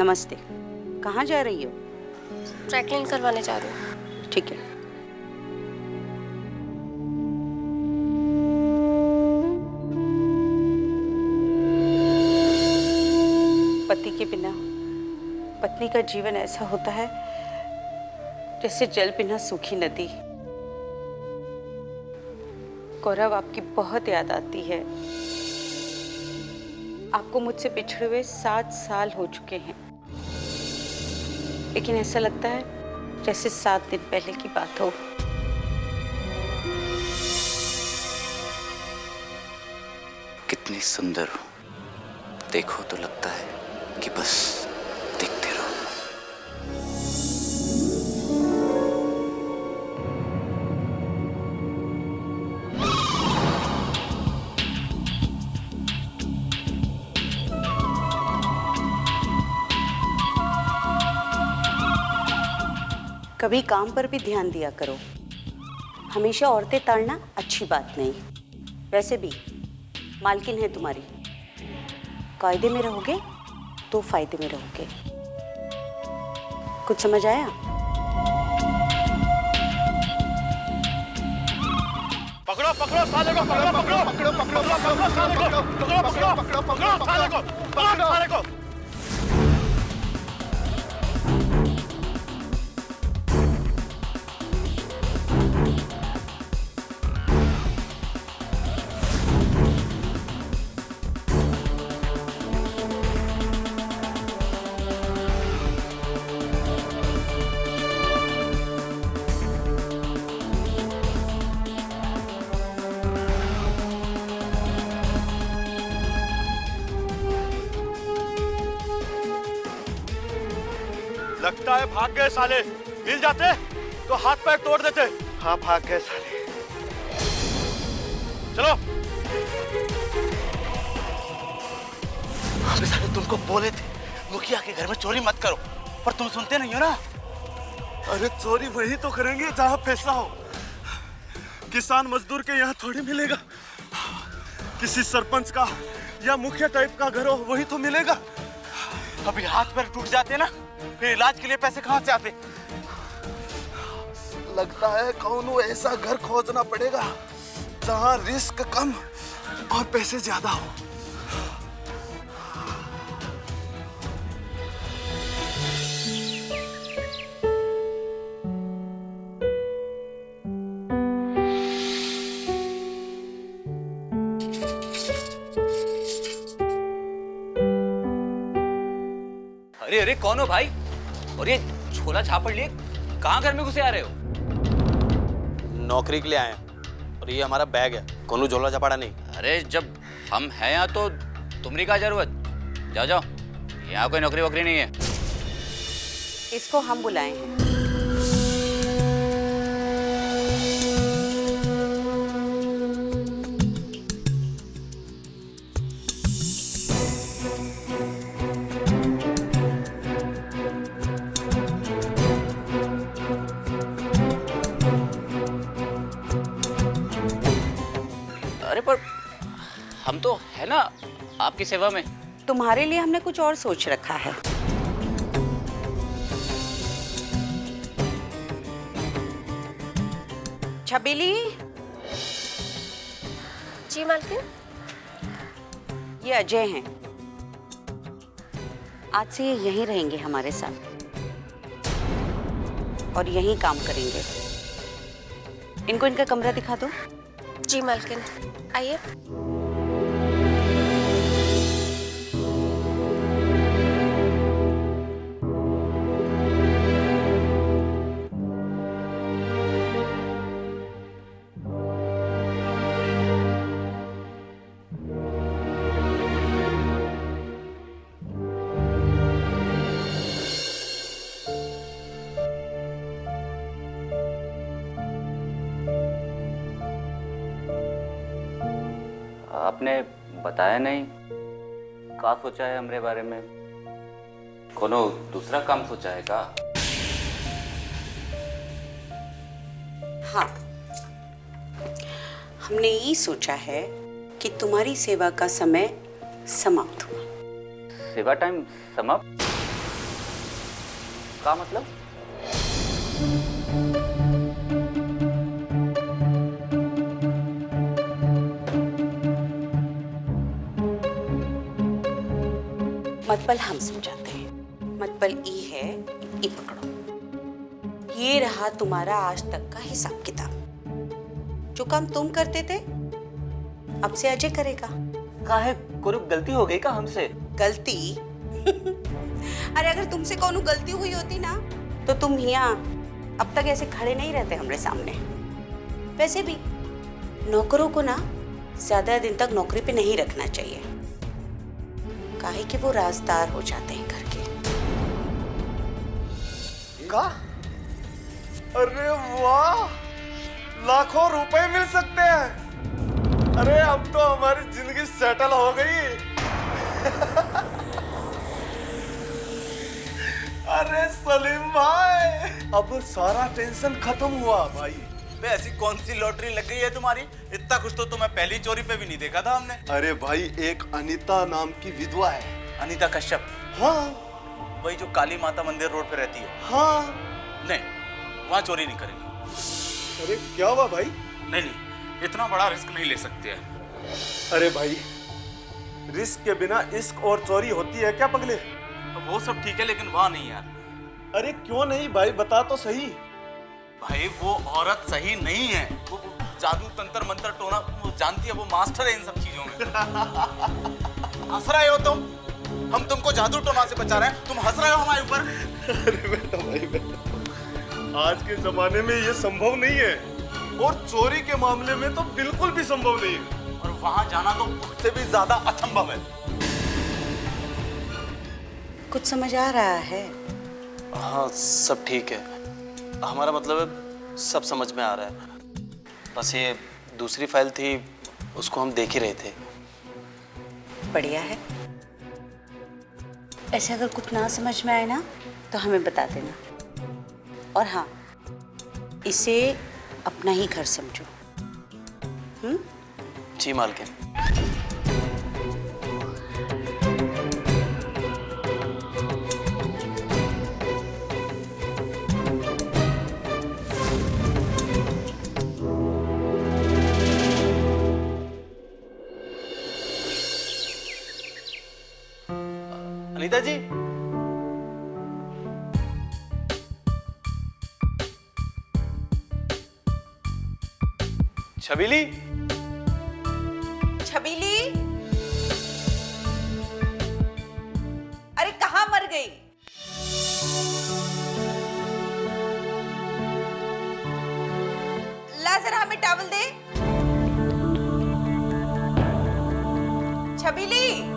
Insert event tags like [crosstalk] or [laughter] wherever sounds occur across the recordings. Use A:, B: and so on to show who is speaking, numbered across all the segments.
A: नमस्ते।
B: कहाँ जा रही हो?
A: क्लीन करवाने जा रही हूँ।
B: ठीक है। पति के बिना पत्नी का जीवन ऐसा होता है जैसे जल बिना सूखी नदी। गौरव आपकी बहुत याद आती है। आपको मुझसे पिछड़े हुए सात साल हो चुके हैं। लेकिन ऐसा लगता है जैसे सात दिन पहले की बात हो।
C: कितनी सुंदर हो। देखो तो लगता है कि बस
B: कभी काम पर भी ध्यान दिया करो हमेशा औरतें ताड़ना अच्छी बात नहीं वैसे भी मालकिन है तुम्हारी कायदे में रहोगे तो फ़ायदे में रहोगे कुछ समझ आया
D: पकड़ो पकड़ो साले को पकड़ो पकड़ो पकड़ो पकड़ो पकड़ो को पकड़ो पकड़ो पकड़ो पकड़ो साले को पकड़ो साले को लगता है भाग गए साले मिल जाते? तो हाथ पैर तोड़ देते। हाँ भाग गए साले चलो।
C: अबे साले तुमको बोले थे मुखिया के घर में चोरी मत करो। पर तुम सुनते नहीं हो ना?
D: अरे चोरी वही तो करेंगे जहाँ पैसा हो। किसान मजदूर के यहाँ थोड़ी मिलेगा। किसी सरपंच का या मुखिया टाइप का घर हो वही तो मिलेगा।
C: अभी हाथ पैर टूट जाते ना? फिर इलाज के लिए पैसे कहाँ से आते?
D: लगता है कौन ऐसा घर खोजना पड़ेगा जहाँ रिस्क कम और पैसे ज़्यादा हो।
E: अरे अरे कौन हो भाई? और ये छोला छापड़ लिए कहाँ घर में घुसे आ रहे हो?
F: नौकरी के लिए आए हैं। और ये हमारा बैग है। कौन झोला छापाड़ा नहीं?
E: अरे जब हम हैं यहाँ तो तुमरी क्या ज़रूरत? जाओ जाओ। यहाँ कोई नौकरी वोकरी नहीं है।
B: इसको हम बुलाए हैं
E: सेवा में।
B: तुम्हारे लिए हमने कुछ और सोच रखा है। छबीली?
A: जी मालकिन?
B: ये अजय हैं। आज से ये यहीं रहेंगे हमारे साथ। और यहीं काम करेंगे। इनको इनका कमरा दिखा दो।
A: जी मालकिन आइए।
E: बताया नहीं। का सोचा है हमारे बारे में? कोनो दूसरा काम सोचा है का?
B: हाँ। हमने ये सोचा है कि तुम्हारी सेवा का समय समाप्त हुआ।
E: सेवा टाइम समाप्त? का मतलब?
B: मतबल हम समझाते हैं। मतबल ई है ई पकड़ो। ये रहा तुम्हारा आज तक का हिसाब किताब। जो काम तुम करते थे अब से अजय करेगा।
E: का है कोई गलती हो गई का हमसे?
B: गलती? [laughs] अरे अगर तुमसे कोनो गलती हुई होती ना तो तुम यहाँ अब तक ऐसे खड़े नहीं रहते हमारे सामने। वैसे भी नौकरों को ना ज़्यादा दिन तक नौकरी पे नहीं रखना चाहिए। काहे कि वो राजदार हो जाते हैं घर के।
D: का? अरे वाह! लाखों रुपए मिल सकते हैं। अरे, अब तो हमारी ज़िंदगी सेटल हो गई। [laughs] अरे, सलीम भाई! अब सारा टेंशन खत्म हुआ, भाई।
C: बे ऐसी कौन सी लॉटरी लग गई है तुम्हारी? इतना कुछ तो तुम्हें पहली चोरी पे भी नहीं देखा था हमने।
D: अरे भाई एक अनिता नाम की विधवा है।
C: अनीता कश्यप।
D: हाँ।
C: वही जो काली माता मंदिर रोड पे रहती है।
D: हाँ।
C: नहीं वहाँ चोरी नहीं करेंगे।
D: अरे क्या हुआ भाई?
C: नहीं नहीं इतना बड़ा रिस्क नहीं ले सकते हैं।
D: अरे भाई रिस्क के बिना इश्क और चोरी होती है क्या पगले?
C: वो सब ठीक है लेकिन वहाँ नहीं यार।
D: अरे क्यों नहीं भाई बता तो सही।
C: भाई वो औरत सही नहीं है। वो जादू तंत्र मंत्र टोना वो जानती है वो मास्टर है इन सब चीज़ों में। [laughs] हंस रहे हो तुम? हम तुमको जादू टोना से बचा रहे हैं। तुम हंस रहे हो हमारे ऊपर।
D: अरे बेटा भाई बेटा। आज के जमाने में ये संभव नहीं है। और चोरी के मामले में तो बिल्कुल भी संभव नहीं है।
C: और वहाँ जाना तो उससे भी ज़्यादा असंभव है।
B: कुछ समझ आ रहा है?
F: हाँ सब ठीक है। हमारा मतलब है सब समझ में आ रहा है। बस ये दूसरी फ़ाइल थी उसको हम देख ही रहे थे।
B: बढ़िया है। ऐसे अगर कुछ ना समझ में आए ना तो हमें बता देना। और हाँ इसे अपना ही घर समझो।
F: जी मालकिन। अनीता जी छबीली?
B: छबीली? अरे कहाँ मर गई? ला जरा हमें टावल दे। छबीली?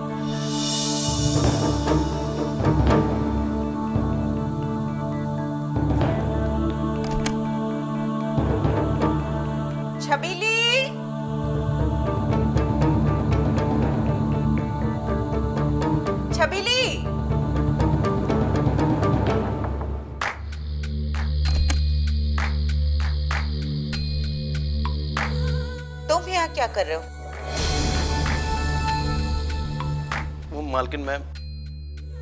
B: कर रहे हो?
F: वो मालकिन मैम।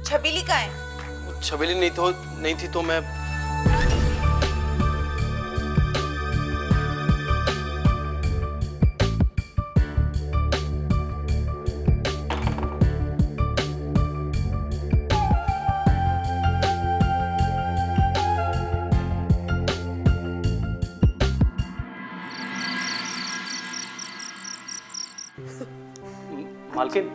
B: छबीली का है?
F: छबीली नहीं तो नहीं थी तो मैं मालकिन।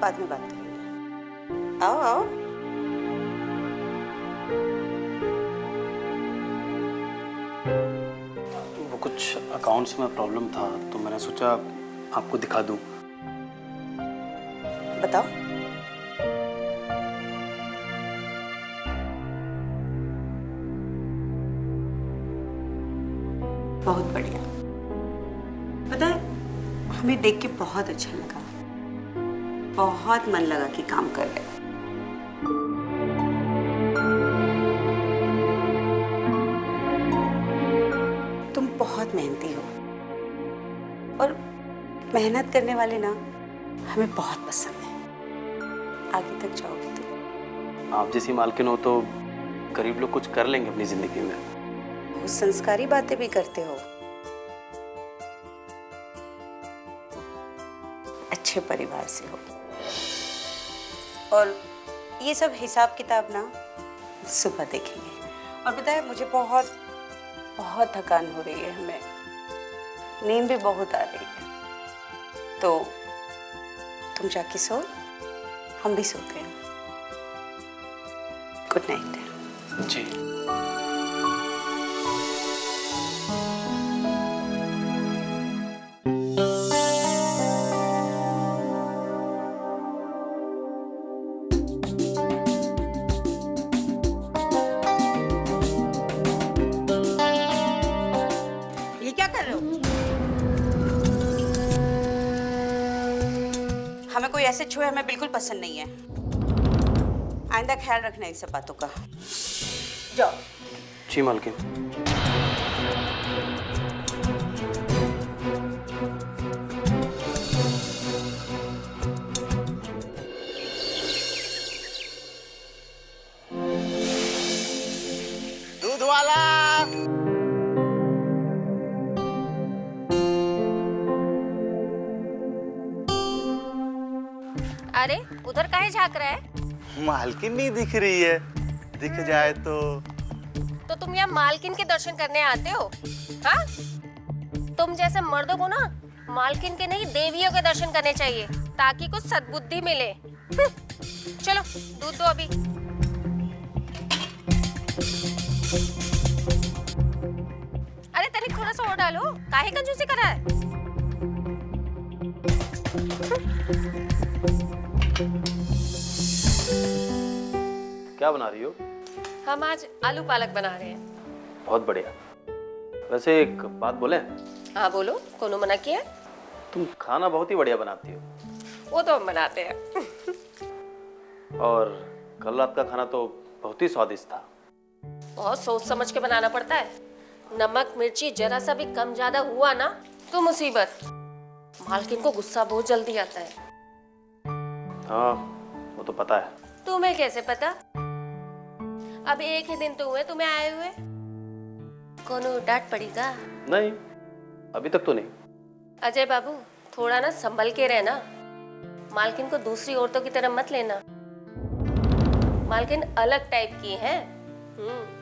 B: बाद में बात करेंगे। आओ आओ।
F: वो कुछ अकाउंट्स में प्रॉब्लम था तो मैंने सोचा आपको दिखा दूँ।
B: बताओ। देख के बहुत अच्छा लगा। बहुत मन लगा कि काम कर रहे। तुम बहुत मेहनती हो। और मेहनत करने वाले ना हमें बहुत पसंद है। आगे तक जाओगे तुम
F: आप जैसी मालकिन हो तो गरीब लोग कुछ कर लेंगे अपनी ज़िंदगी में।
B: संस्कारी बातें भी करते हो। अच्छे परिवार से हो। और ये सब हिसाब किताब ना सुबह देखेंगे। और है मुझे बहुत बहुत थकान हो रही है हमें नींद भी बहुत आ रही है। तो तुम जाके सो, हम भी सोते हैं। गुड नाइट
F: जी।
B: ख्याल रखना इन सब बातों का। जाओ।
F: जी मालकिन।
D: दूध वाला
A: अरे उधर काहे झाँक रहा है?
D: मालकिन नहीं दिख रही है। दिख जाए तो।
A: तो तुम यहाँ मालकिन के दर्शन करने आते हो? हाँ? तुम जैसे मर्दों को ना मालकिन के नहीं देवियों के दर्शन करने चाहिए ताकि कुछ सद्बुद्धि मिले। हम्म, चलो दूध दो अभी। अरे तनिक थोड़ा सा और डालो। काहे कंजूसी कर रहा है?
F: क्या बना रही हो?
A: हम आज आलू पालक बना रहे हैं।
F: बहुत बढ़िया। वैसे एक बात बोले?
A: हाँ बोलो। कोनो मना किया
F: तुम खाना बहुत ही बढ़िया बनाती हो।
A: वो तो हम बनाते हैं।
F: और कल रात का खाना तो बहुत ही स्वादिष्ट था।
A: बहुत सोच समझ के बनाना पड़ता है। नमक मिर्ची जरा सा भी कम ज़्यादा हुआ ना तो मुसीबत। मालकिन को गुस्सा बहुत जल्दी आता है।
F: हाँ वो तो पता है।
A: तुम्हें कैसे पता? अब एक ही दिन तो हुए तुम्हें आए हुए? कोनो डांट पड़ी का
F: नहीं अभी तक तो नहीं।
A: अजय बाबू थोड़ा ना संभल के रहना। मालकिन को दूसरी औरतों की तरह मत लेना। मालकिन अलग टाइप की है। हम्म।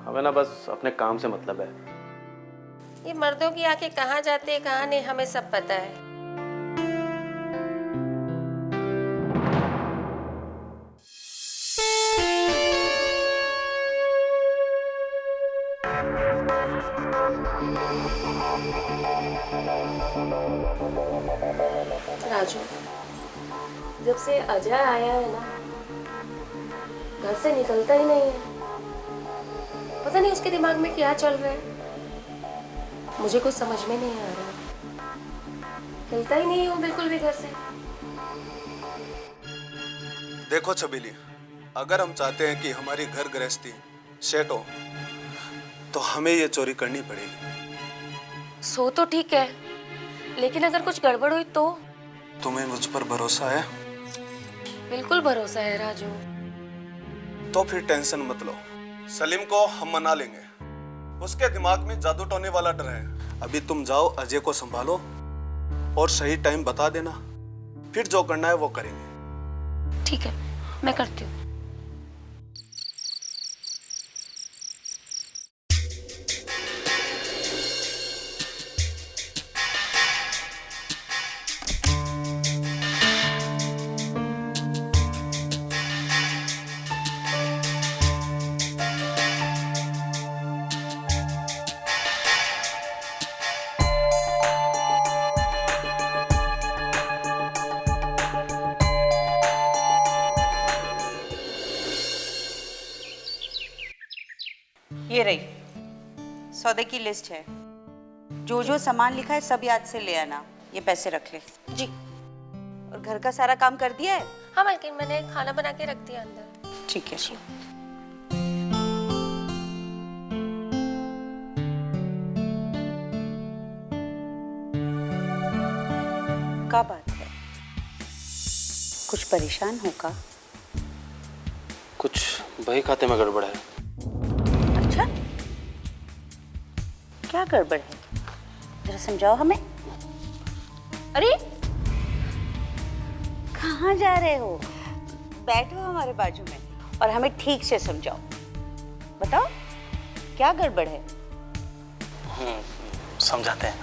F: हमें ना बस अपने काम से मतलब है।
A: ये मर्दों की आँखें कहाँ जाते हैं कहाँ नहीं हमें सब पता है। राजू। जब से अजय आया है ना घर से निकलता ही नहीं है। पता नहीं उसके दिमाग में क्या चल रहा है। मुझे कुछ समझ में नहीं आ रहा। हिलता ही नहीं हूँ बिल्कुल भी घर से।
D: देखो छबीली अगर हम चाहते हैं कि हमारी घर गृहस्थी सेट हो तो हमें ये चोरी करनी पड़ेगी।
A: सो तो ठीक है लेकिन अगर कुछ गड़बड़ हुई तो?
D: तुम्हें मुझ पर भरोसा है?
A: बिल्कुल भरोसा है राजू।
D: तो फिर टेंशन मत लो। सलीम को हम मना लेंगे। उसके दिमाग में जादू टोने वाला डर है। अभी तुम जाओ अजय को संभालो और सही टाइम बता देना। फिर जो करना है वो करेंगे।
A: ठीक है मैं करती हूँ।
B: की लिस्ट है। जो जो सामान लिखा है सब याद से ले आना। ये पैसे रख ले।
A: जी।
B: और घर का सारा काम कर दिया है?
A: हाँ मालकिन मैंने खाना बना के रख दिया अंदर।
B: ठीक है। जी। का बात है? कुछ परेशान हो का?
F: कुछ बही खाते में गड़बड़ है।
B: क्या गड़बड़ है? जरा समझाओ हमें। अरे कहाँ जा रहे हो? बैठो हमारे बाजू में और हमें ठीक से समझाओ। बताओ क्या गड़बड़ है?
F: समझाते हैं।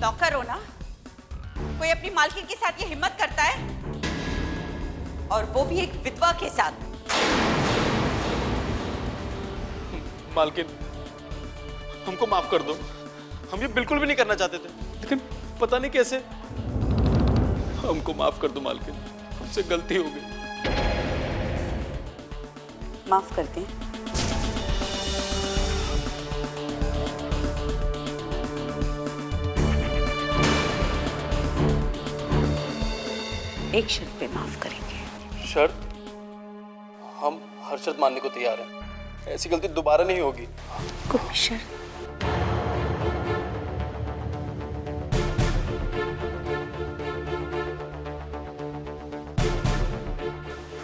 G: नौकर हो ना? कोई अपनी मालकिन के साथ ये हिम्मत करता है? और वो भी एक विधवा के साथ।
F: मालकिन हमको माफ़ कर दो। हम ये बिल्कुल भी नहीं करना चाहते थे। लेकिन पता नहीं कैसे। हमको माफ़ कर दो मालकिन। हमसे गलती हो गई।
B: माफ़ करते हैं। एक शर्त पे माफ़ करेंगे।
F: शर्त? हम हर शर्त मानने को तैयार हैं। ऐसी गलती दोबारा नहीं होगी।
B: कोई शर्त?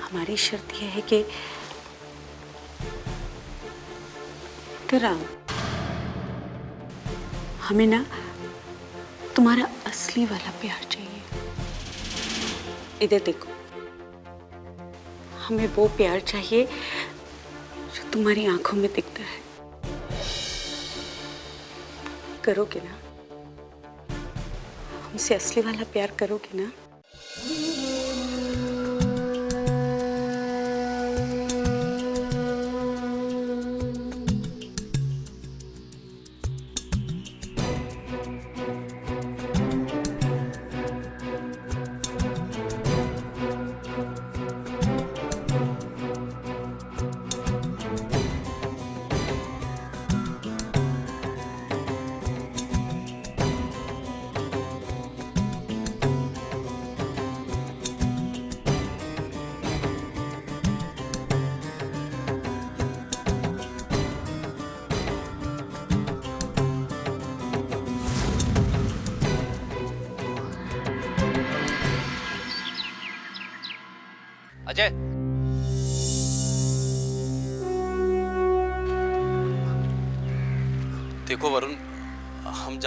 B: हमारी शर्त यह है कि तेरा हमें ना तुम्हारा असली वाला प्यार चाहिए। इधर देखो। हमें वो प्यार चाहिए जो तुम्हारी आँखों में दिखता है। करोगे ना? हमसे असली वाला प्यार करोगे ना?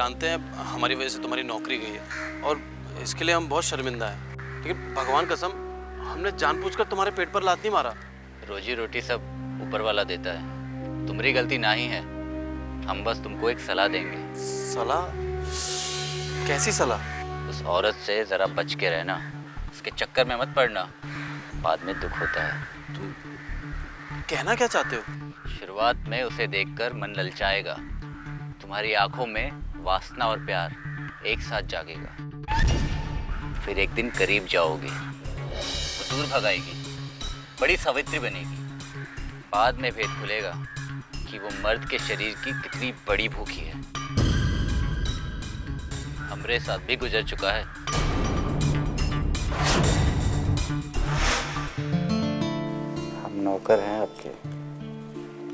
F: जानते हैं हमारी वजह से तुम्हारी नौकरी गई है। और इसके लिए हम बहुत शर्मिंदा हैं। लेकिन भगवान कसम हमने जानबूझकर तुम्हारे पेट पर लात नहीं मारा।
E: रोजी रोटी सब ऊपर वाला देता है। तुम्हारी गलती ना ही है। हम बस तुमको एक सलाह देंगे।
F: सलाह? कैसी सलाह?
E: उस औरत से ज़रा बच के रहना। उसके चक्कर में मत पड़ना। बाद में दुख होता है।
F: तुम कहना क्या चाहते हो?
E: शुरुआत में उसे देखकर मन ललचाएगा। तुम्हारी आँखों में वासना और प्यार एक साथ जागेगा। फिर एक दिन करीब जाओगे वो दूर भगाएगी, बड़ी सावित्री बनेगी। बाद में भेद खुलेगा कि वो मर्द के शरीर की कितनी बड़ी भूखी है। हमरे साथ भी गुजर चुका है। हम नौकर हैं आपके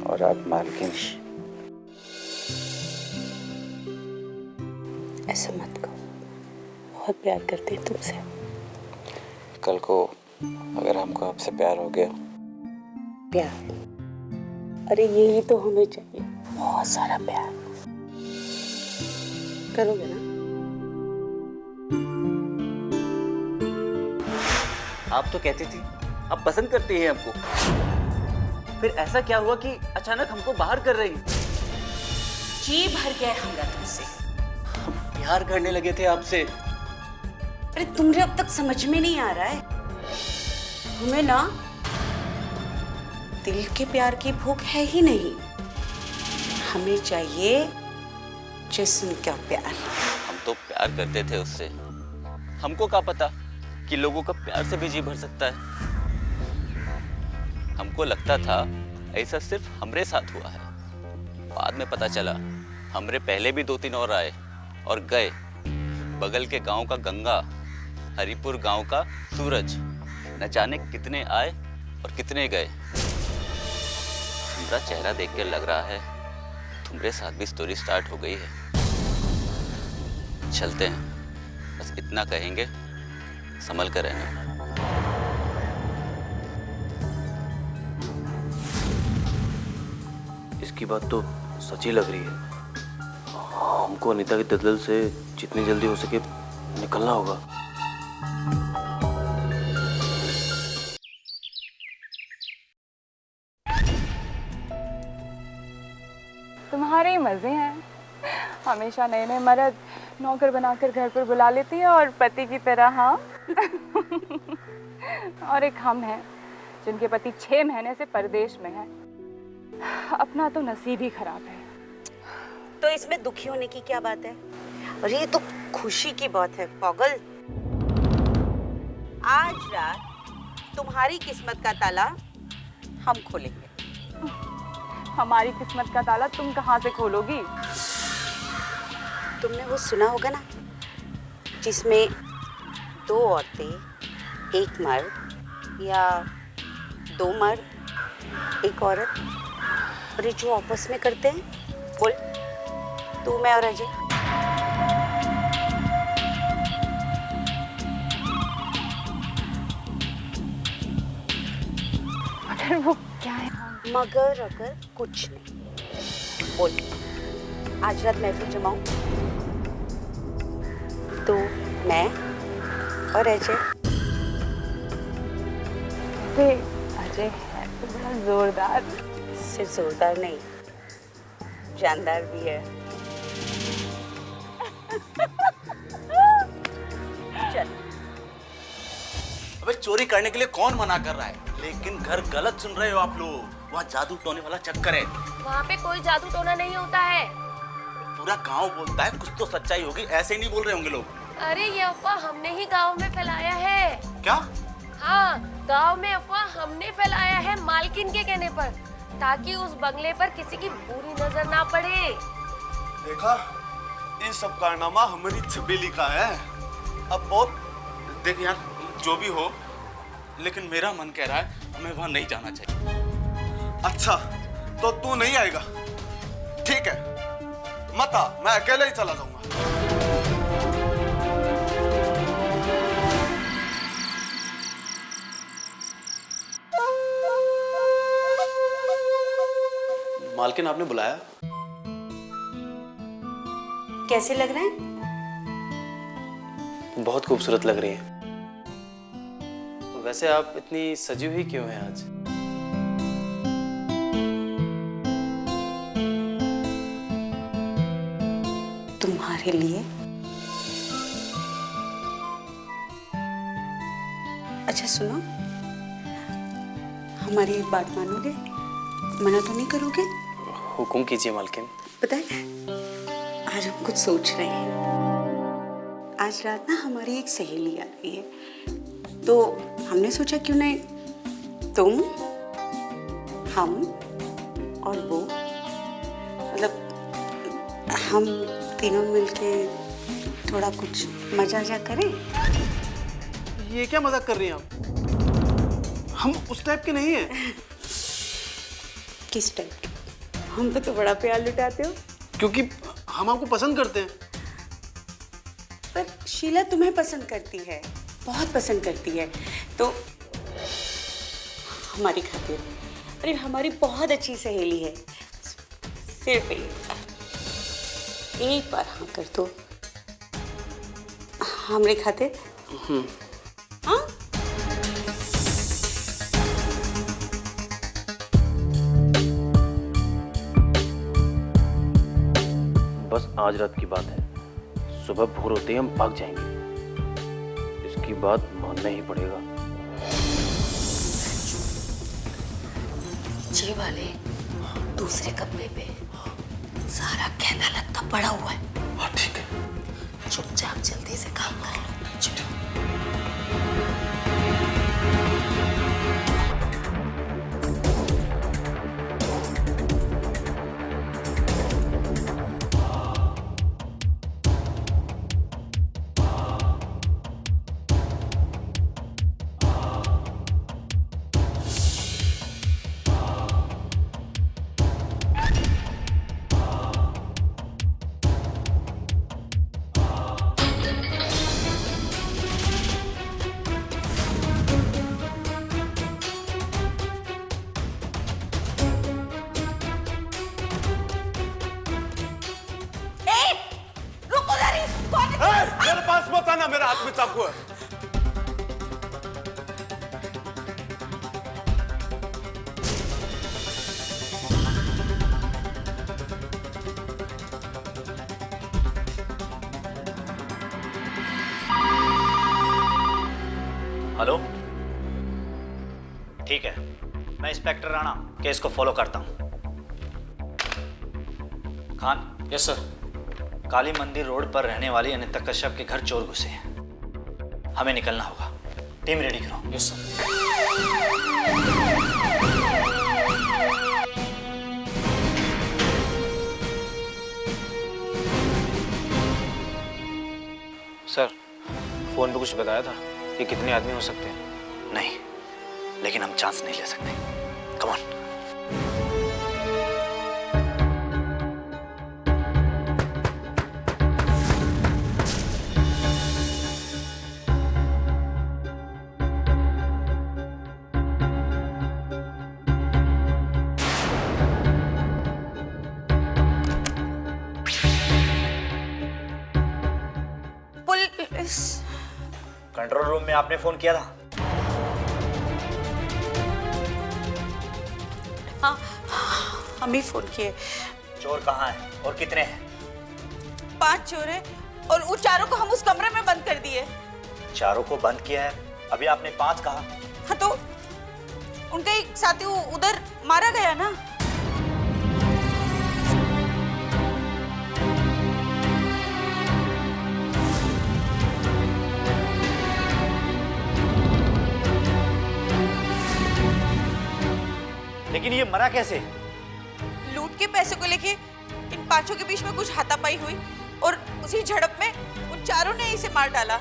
E: और आप मालकिन
B: ऐसा मत कहो। बहुत प्यार करते हैं तुमसे।
E: कल को अगर हमको आपसे प्यार हो गया।
B: प्यार? अरे यही तो हमें चाहिए। बहुत सारा प्यार। करोगे ना?
E: आप तो कहती थी आप पसंद करती हैं हमको। फिर ऐसा क्या हुआ कि अचानक हमको बाहर कर रही
G: जी भर गया हमरा तुमसे।
E: प्यार करने लगे थे आपसे।
B: अरे तुम्हें अब तक समझ में नहीं आ रहा है। हमें ना दिल के प्यार की भूख है ही नहीं। हमें चाहिए जिस्म का प्यार।
E: हम तो प्यार करते थे उससे। हमको क्या पता कि लोगों का प्यार से भी जी भर सकता है? हमको लगता था ऐसा सिर्फ़ हमरे साथ हुआ है। बाद में पता चला हमरे पहले भी दो तीन और आए। और गए। बगल के गाँव का गंगा, हरिपुर गाँव का सूरज। न जाने कितने आए और कितने गए। तुम्हारा चेहरा देख के लग रहा है तुम्हारे साथ भी स्टोरी स्टार्ट हो गई है। चलते हैं। बस इतना कहेंगे, संभल कर रहना।
H: इसकी बात तो सच ही लग रही है। हमको अनीता की दलदल से जितनी जल्दी हो सके निकलना होगा।
I: तुम्हारे ही मज़े हैं। हमेशा नए नए मर्द नौकर बनाकर घर पर बुला लेती है और पति की तरह हाँ। और एक हम हैं, जिनके पति छह महीने से परदेश में हैं। अपना तो नसीब ही खराब है।
B: तो इसमें दुखी होने की क्या बात है? और ये तो खुशी की बात है पागल। आज रात तुम्हारी किस्मत का ताला हम खोलेंगे।
I: हमारी किस्मत का ताला तुम कहाँ से खोलोगी?
B: तुमने वो सुना होगा ना जिसमें दो औरतें एक मर्द या दो मर्द एक औरत और ये जो आपस में करते हैं बोल। तू मैं और अजय।
I: मगर वो क्या है?
B: मगर अगर कुछ नहीं। बोल। आज रात महफिल जमाऊं। तो मैं और अजय।
I: अजय है तो बड़ा जोरदार।
B: सिर्फ़ जोरदार नहीं जानदार भी है।
C: चोरी करने के लिए कौन मना कर रहा है? लेकिन घर गलत सुन रहे हो आप लोग। वहाँ जादू टोने वाला चक्कर है।
A: वहाँ पे कोई जादू टोना नहीं होता है।
C: पूरा गाँव बोलता है कुछ तो सच्चाई होगी ऐसे ही नहीं बोल रहे होंगे लोग।
A: अरे ये अफवाह हमने ही गाँव में फैलाया है।
C: क्या?
A: हाँ गाँव में अफवाह हमने फैलाया है मालकिन के कहने पर ताकि उस बंगले पर किसी की बुरी नज़र ना पड़े।
D: देखा ये सब कारनामा हमारी छबीली का है।
C: अब बहुत देख यार जो भी हो लेकिन मेरा मन कह रहा है हमें वहाँ नहीं जाना चाहिए।
D: अच्छा तो तू नहीं आएगा? ठीक है। मत आ मैं अकेले ही चला जाऊँगा।
F: मालकिन आपने बुलाया?
B: कैसे लग रहे हैं?
H: बहुत खूबसूरत लग रही है। वैसे आप इतनी सजी हुई क्यों हैं आज?
B: तुम्हारे लिए। अच्छा सुनो। हमारी एक बात मानोगे? मना तो नहीं करोगे?
H: हुक्म कीजिए मालकिन।
B: पता है आज हम कुछ सोच रहे हैं। आज रात ना हमारी एक सहेली आ रही है। तो हमने सोचा क्यों नहीं? तुम हम और वो। मतलब हम तीनों मिलके थोड़ा कुछ मज़ा जा करें?
F: ये क्या मज़ाक कर रही हैं आप? हम उस टाइप के नहीं हैं। [laughs]
B: किस टाइप के? हम पे तो बड़ा प्यार लुटाते हो।
F: क्योंकि हम आपको पसंद करते हैं।
B: पर शीला तुम्हें पसंद करती है बहुत पसंद करती है। तो हमारी खातिर अरे हमारी बहुत अच्छी सहेली है। सिर्फ़ एक बार। एक बार हाँ कर दो। हमारे खातिर हाँ?
H: बस आज रात की बात है। सुबह भोर होते ही हम भाग जाएँगे।
F: इसकी बात मानना ही पड़ेगा।
H: नीचे वाले दूसरे कमरे पे सारा कहना लगता पड़ा हुआ है।
G: हाँ ठीक है।
H: चुपचाप जल्दी से काम कर लो।
G: मत मेरे हाथ में चाकू है
J: हेलो। ठीक है। मैं इंस्पेक्टर राणा केस को फॉलो करता हूँ। खान।
K: Yes sir.
J: काली मंदिर रोड पर रहने वाली अनिता कश्यप के घर चोर घुसे हैं। हमें निकलना होगा। टीम रेडी करो।
K: यस सर सर फ़ोन पे कुछ बताया था कि कितने आदमी हो सकते हैं?
J: नहीं लेकिन हम चांस नहीं ले सकते। में आपने फ़ोन किया था?
B: हाँ हम ही फ़ोन किए।
J: चोर कहाँ है और कितने हैं?
B: पाँच चोर हैं और उन चारों को हम उस कमरे में बंद कर दिए।
J: चारों को बंद किया है? अभी आपने पाँच कहा।
B: हाँ तो उनका एक साथी उधर मारा गया ना?
J: लेकिन ये मरा कैसे?
B: लूट के पैसे को लेके इन पाँचों के बीच में कुछ हाथापाई हुई और उसी झड़प में उन चारों ने इसे मार डाला।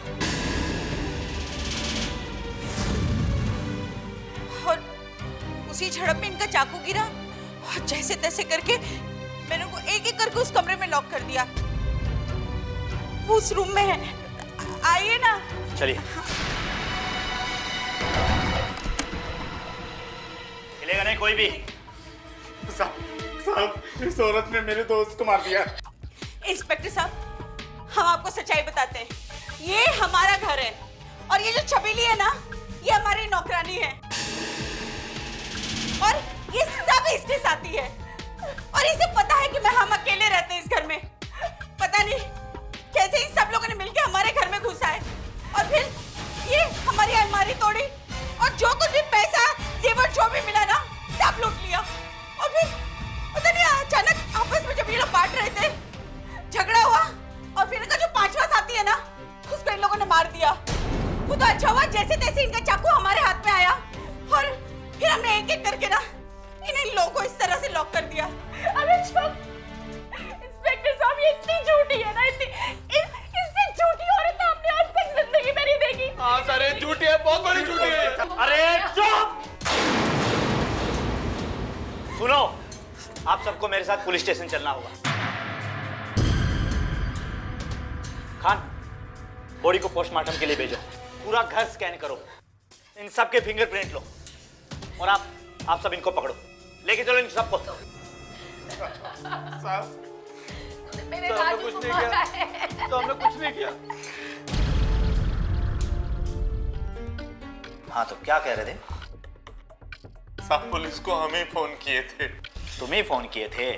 B: और उसी झड़प में इनका चाकू गिरा और जैसे तैसे करके मैंने उनको एक एक करके उस कमरे में लॉक कर दिया। वो उस रूम में है। आइए ना।
J: चलिए। हिलेगा नहीं कोई भी।
G: साहब इस औरत ने मेरे दोस्त को मार दिया।
B: इंस्पेक्टर साहब हम आपको सच्चाई बताते हैं। ये हमारा घर है। और ये जो छबीली है ना ये हमारी नौकरानी है। और ये सब इसके साथी है। और इसे पता है कि मैं हम अकेले रहते हैं इस घर में। पता नहीं कैसे इन सब लोगों ने मिलकर हमारे घर में घुसा है। और फिर ये हमारी अलमारी तोड़ी। और जो कुछ भी पैसा जेवर जो भी मिला ना, सब लूट लिया। और फिर पता नहीं, अचानक आपस में जब ये लोग बांट रहे थे, झगड़ा हुआ, और फिर इनका जो पांचवा साथी है ना, उसको इन लोगों ने मार दिया। वो तो अच्छा हुआ जैसे तैसे इनका चाकू हमारे हाथ में आया। और फिर हमने एक एक करके ना इन इन लोगों को इस तरह से लॉक कर दिया। चुप इंस्पेक्टर साहब, ये इतनी झूठी है ना, इतनी इससे झूठी औरत आपने आज तक ज़िंदगी में नहीं देखी?
G: हाँ सर झूठी है बहुत बड़ी झूठी है।
J: अरे चुप! सुनो आप सबको मेरे साथ पुलिस स्टेशन चलना होगा। खान बॉडी को पोस्टमार्टम के लिए भेजो। पूरा घर स्कैन करो। इन सब के फिंगरप्रिंट लो। और आप आप सब इनको पकड़ो। लेके चलो इन सबको। [laughs]
H: मेरे
K: तो हमने
H: राजू
K: कुछ नहीं किया। तो हमने कुछ नहीं किया।
J: हाँ तो क्या कह रहे थे?
G: साहब पुलिस को हम ही फ़ोन किए थे।
J: तुम ही फ़ोन किए थे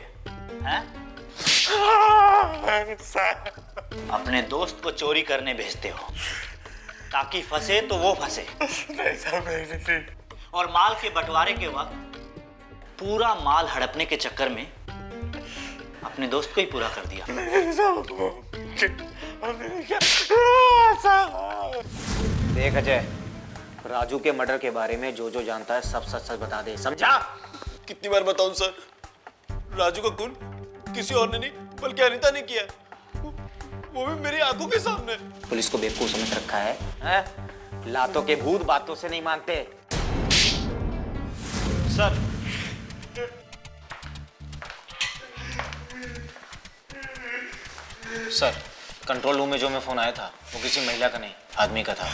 J: हैं? अपने दोस्त को चोरी करने भेजते हो।
K: ताकि फंसे तो वो फंसे।
G: नहीं साहब नहीं नहीं, नहीं।
K: और माल के बंटवारे के वक्त पूरा माल हड़पने के चक्कर में अपने दोस्त को ही पूरा कर दिया। देख अजय राजू के मर्डर के बारे में जो जो जानता है सब सच सच बता दे। समझा?
F: कितनी बार बताऊँ सर? राजू का खून किसी और ने नहीं बल्कि अनिता ने किया वो, वो भी मेरी आँखों के सामने।
K: पुलिस को बेवकूफ़ समझ रखा है, हैं? लातों के भूत बातों से नहीं मानते। सर सर कंट्रोल रूम में जो मैं फ़ोन आया था वो किसी महिला का नहीं आदमी का था।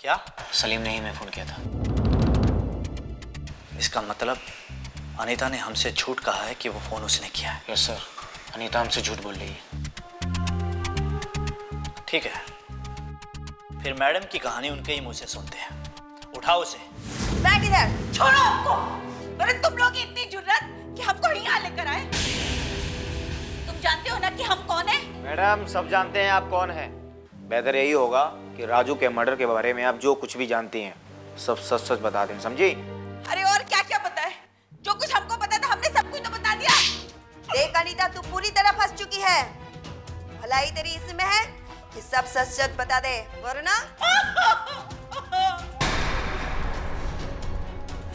K: क्या? सलीम ने ही मैं फ़ोन किया था। इसका मतलब अनीता ने हमसे झूठ कहा है कि वो फ़ोन उसने किया है। यस सर अनीता हमसे झूठ बोल रही है। ठीक है। फिर मैडम की कहानी उनके ही मुँह से सुनते हैं। उठाओ उसे।
B: बैठ इधर। छोड़ो हमको। अरे तुम लोग इतनी जुर्रत कि हमको यहाँ लेकर आए। जानते हो ना कि हम कौन है?
K: मैडम सब जानते हैं आप कौन है। बेहतर यही होगा कि राजू के मर्डर के बारे में आप जो कुछ भी जानती हैं सब सच सच बता दें समझी?
B: अरे और क्या क्या पता है? जो कुछ हमको पता था हमने सब कुछ तो बता दिया।
L: देख अनीता तू पूरी तरह फंस चुकी है। भलाई तेरी इसमें है कि सब सच सच बता दे वरना?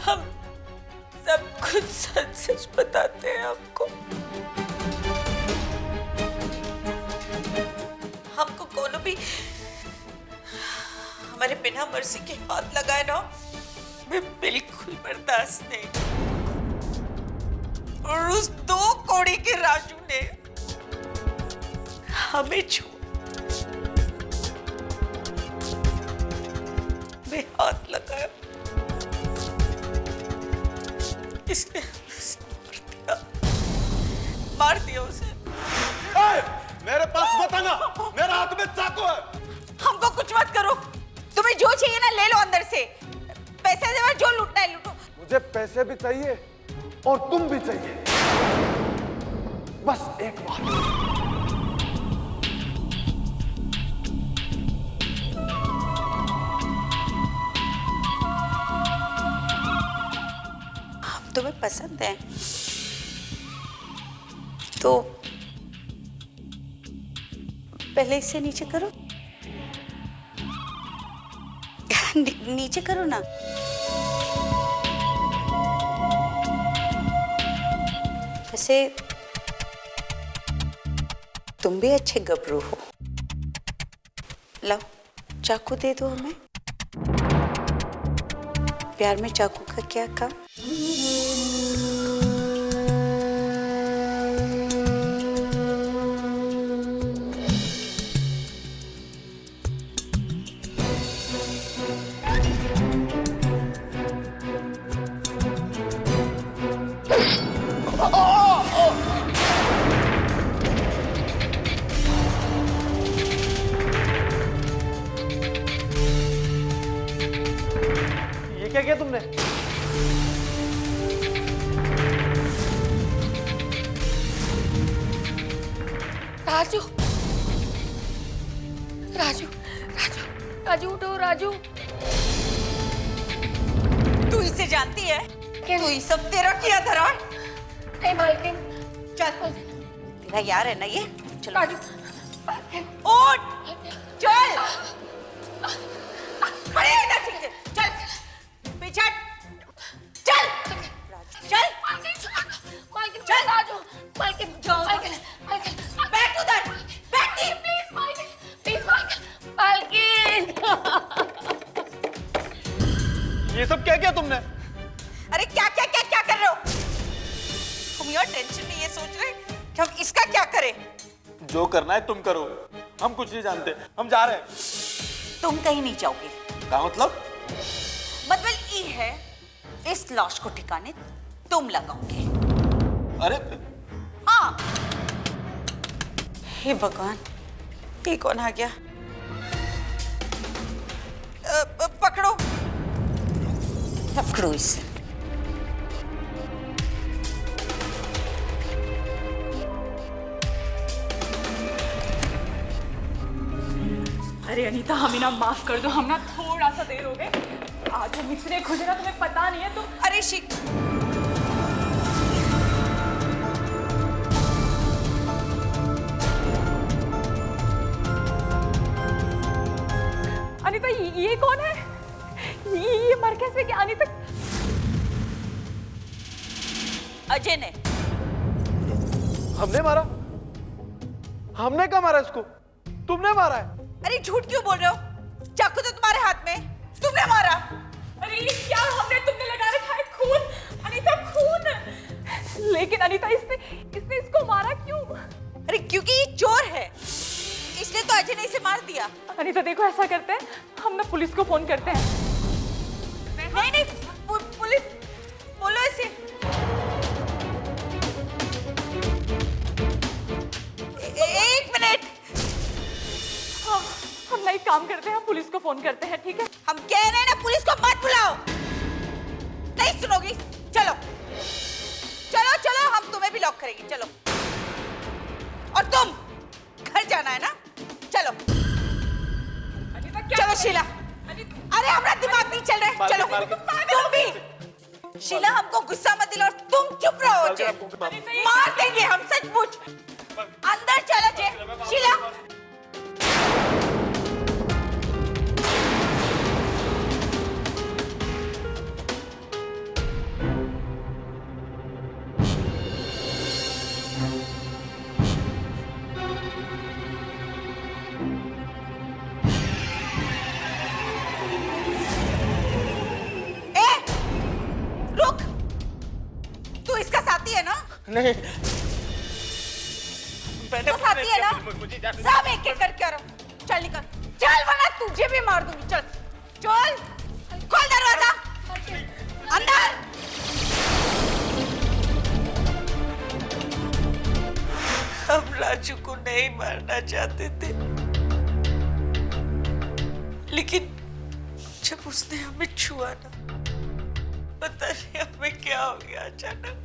B: हम सब कुछ सच सच बताते हैं आपको। हमारे बिना मर्ज़ी के हाथ लगाए ना मैं बिल्कुल बर्दाश्त नहीं। और उस दो कोड़ी के राजू ने हमें छोड़ मैं हाथ लगाया। इसने मार दिया। मार दिया उसे।
G: ए, मेरे पास मत आना। मेरे हाथ में चाकू है।
B: हमको कुछ मत करो। तुम्हें जो चाहिए ना ले लो अंदर से। पैसे दे जो लूटना है लूटो।
G: मुझे पैसे भी चाहिए और तुम भी चाहिए। बस एक बात।
A: हम तुम्हें पसंद है। तो पहले इससे नीचे करो। नीचे करो ना। वैसे, तुम भी अच्छे गबरू हो। लो चाकू दे दो हमें। प्यार में चाकू का क्या काम?
F: जो करना है तुम करो। हम कुछ नहीं जानते। हम जा रहे हैं।
A: तुम कहीं नहीं जाओगे।
F: क्या मतलब?
A: मतलब ये है इस लाश को ठिकाने तुम लगाओगे।
F: अरे
A: हाँ। हे भगवान
B: ये कौन आ गया? पकड़ो।
A: पकड़ो इसे।
I: अरे अनीता हमें ना माफ़ कर दो हम ना थोड़ा सा देर हो गए। आज हम इतने खुश ना तुम्हें पता नहीं है तुम
B: अरे शिक
I: अनीता ये, कौन है? ये, ये मर कैसे गया? अनीता
B: अजय ने।
G: हमने मारा? हमने कहा मारा इसको? तुमने मारा है?
B: अरे झूठ क्यों बोल रहे हो? चाकू तो तुम्हारे हाथ में। तुमने मारा।
I: अरे क्या हमने तुमने लगा रखा है खून? अनीता खून। लेकिन अनीता इसने इसने इसको मारा क्यों?
B: अरे क्योंकि ये चोर है। इसलिए तो अजय ने इसे मार दिया।
I: अनीता देखो ऐसा करते हैं। हम ना पुलिस को फ़ोन करते हैं।
B: नहीं नहीं पुलिस बोलो इसे।
I: हम एक काम करते हैं हम पुलिस को फ़ोन करते हैं ठीक है?
B: हम कह रहे हैं ना पुलिस को मत बुलाओ। नहीं सुनोगी? चलो। चलो चलो हम तुम्हें भी लॉक करेंगे चलो। और तुम घर जाना है ना? चलो।
I: क्या
B: चलो शीला। अरे हमारा दिमाग नहीं चल रहा है। चलो। तुम भी। शीला हमको गुस्सा मत दिलाओ तुम चुप रहो मार देंगे हम सचमुच। अंदर चलो अजय शीला।
G: नहीं।
B: तो साथी है ना? सब एक एक करके आ रहा हूँ चल निकल। चल वरना तुझे भी मार दूँगी। चल। चल। खोल दरवाज़ा। अंदर। हम राजू को नहीं मारना चाहते थे। लेकिन जब उसने हमें छुआ ना पता नहीं हमें क्या हो गया अचानक।